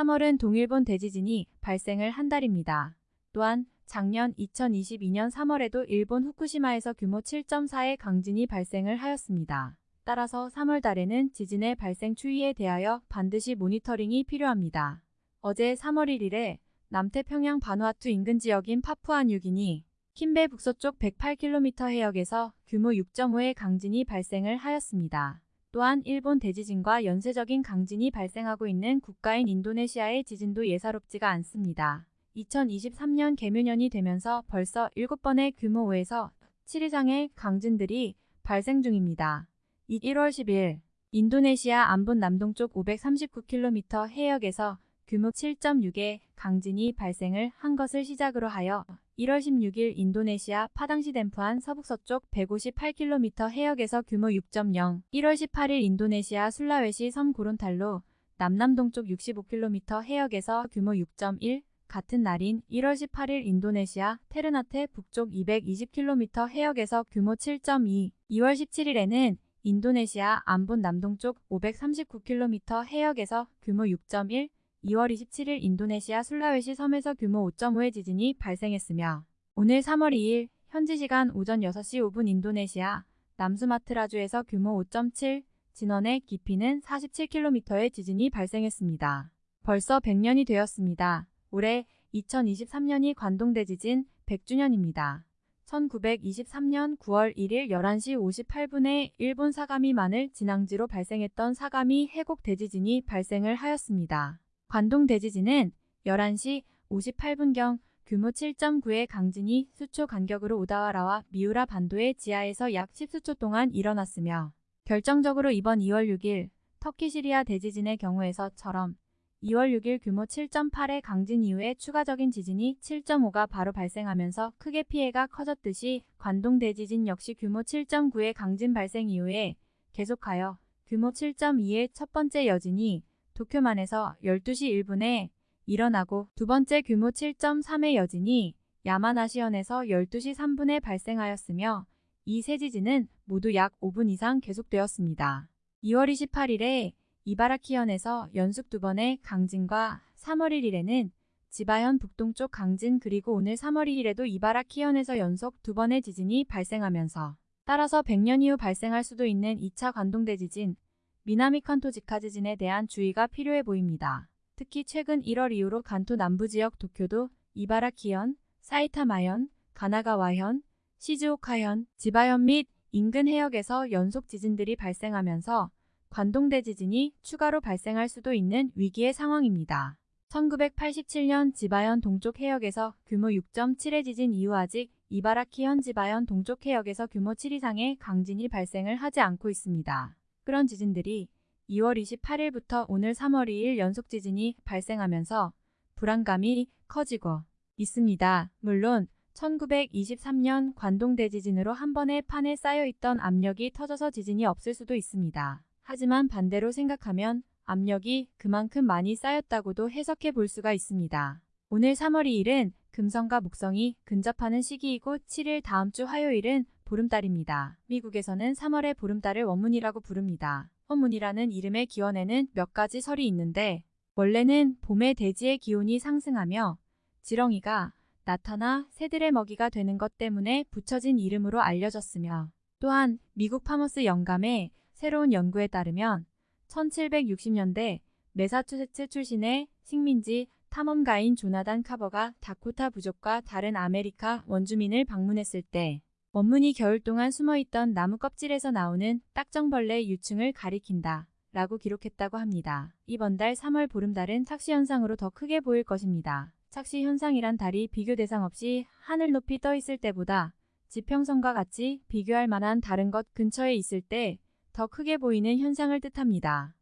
3월은 동일본 대지진이 발생을 한 달입니다. 또한 작년 2022년 3월에도 일본 후쿠시마에서 규모 7.4의 강진이 발생을 하였습니다. 따라서 3월 달에는 지진의 발생 추이에 대하여 반드시 모니터링이 필요합니다. 어제 3월 1일에 남태평양 바누아투 인근 지역인 파푸아뉴기니 킨베 북서쪽 108km 해역에서 규모 6.5의 강진이 발생을 하였습니다. 또한 일본 대지진과 연쇄적인 강진이 발생하고 있는 국가인 인도네시아의 지진도 예사롭지가 않습니다. 2023년 개묘년이 되면서 벌써 7번의 규모 5에서 7 이상의 강진들이 발생 중입니다. 1월 10일 인도네시아 안본 남동쪽 539km 해역에서 규모 7.6의 강진이 발생을 한 것을 시작으로 하여 1월 16일 인도네시아 파당시 댐프안 서북서쪽 158km 해역에서 규모 6.0, 1월 18일 인도네시아 술라웨시 섬 고론탈로 남남동쪽 65km 해역에서 규모 6.1, 같은 날인 1월 18일 인도네시아 테르나테 북쪽 220km 해역에서 규모 7.2, 2월 17일에는 인도네시아 안본 남동쪽 539km 해역에서 규모 6.1, 2월 27일 인도네시아 술라웨시 섬에서 규모 5.5의 지진이 발생했으며 오늘 3월 2일 현지 시간 오전 6시 5분 인도네시아 남수마트라주에서 규모 5.7, 진원의 깊이는 47km의 지진이 발생했습니다. 벌써 100년이 되었습니다. 올해 2023년이 관동대 지진 100주년입니다. 1923년 9월 1일 11시 58분에 일본 사가미 마늘 진앙지로 발생했던 사가미 해곡 대지진이 발생을 하였습니다. 관동 대지진은 11시 58분경 규모 7.9의 강진이 수초 간격으로 오다와라와 미우라 반도의 지하에서 약 10수초 동안 일어났으며 결정적으로 이번 2월 6일 터키 시리아 대지진의 경우에서처럼 2월 6일 규모 7.8의 강진 이후에 추가적인 지진이 7.5가 바로 발생하면서 크게 피해가 커졌듯이 관동 대지진 역시 규모 7.9의 강진 발생 이후에 계속하여 규모 7.2의 첫 번째 여진이 도쿄만에서 12시 1분에 일어나고 두 번째 규모 7.3의 여진이 야마나시현에서 12시 3분에 발생하였으며 이 세 지진은 모두 약 5분 이상 계속되었습니다. 2월 28일에 이바라키현에서 연속 두 번의 강진과 3월 1일에는 지바현 북동쪽 강진 그리고 오늘 3월 2일에도 이바라키현에서 연속 두 번의 지진이 발생하면서 따라서 100년 이후 발생할 수도 있는 2차 관동대 지진 미나미 칸토 직하 지진에 대한 주의가 필요해 보입니다. 특히 최근 1월 이후로 간토 남부 지역 도쿄도 이바라키현, 사이타마현, 가나가와현, 시즈오카현, 지바현 및 인근 해역에서 연속 지진들이 발생하면서 관동대 지진이 추가로 발생할 수도 있는 위기의 상황입니다. 1987년 지바현 동쪽 해역에서 규모 6.7의 지진 이후 아직 이바라키현 지바현 동쪽 해역에서 규모 7 이상의 강진이 발생을 하지 않고 있습니다. 그런 지진들이 2월 28일부터 오늘 3월 2일 연속 지진이 발생하면서 불안감이 커지고 있습니다. 물론 1923년 관동대 지진으로 한 번에 판에 쌓여있던 압력이 터져서 지진이 없을 수도 있습니다. 하지만 반대로 생각하면 압력이 그만큼 많이 쌓였다고도 해석해 볼 수가 있습니다. 오늘 3월 2일은 금성과 목성이 근접하는 시기이고 7일 다음 주 화요일은 보름달입니다. 미국에서는 3월의 보름달을 원문이라고 부릅니다. 원문이라는 이름의 기원에는 몇 가지 설이 있는데 원래는 봄에 대지의 기온이 상승하며 지렁이가 나타나 새들의 먹이가 되는 것 때문에 붙여진 이름으로 알려졌으며 또한 미국 파머스 연감의 새로운 연구에 따르면 1760년대 메사추세츠 출신의 식민지 탐험가인 조나단 카버가 다코타 부족과 다른 아메리카 원주민을 방문했을 때 Worm Moon이 겨울 동안 숨어있던 나무 껍질에서 나오는 딱정벌레 유충을 가리킨다 라고 기록했다고 합니다. 이번 달 3월 보름달은 착시 현상으로 더 크게 보일 것입니다. 착시 현상이란 달이 비교 대상 없이 하늘 높이 떠 있을 때보다 지평선과 같이 비교할 만한 다른 것 근처에 있을 때 더 크게 보이는 현상을 뜻합니다.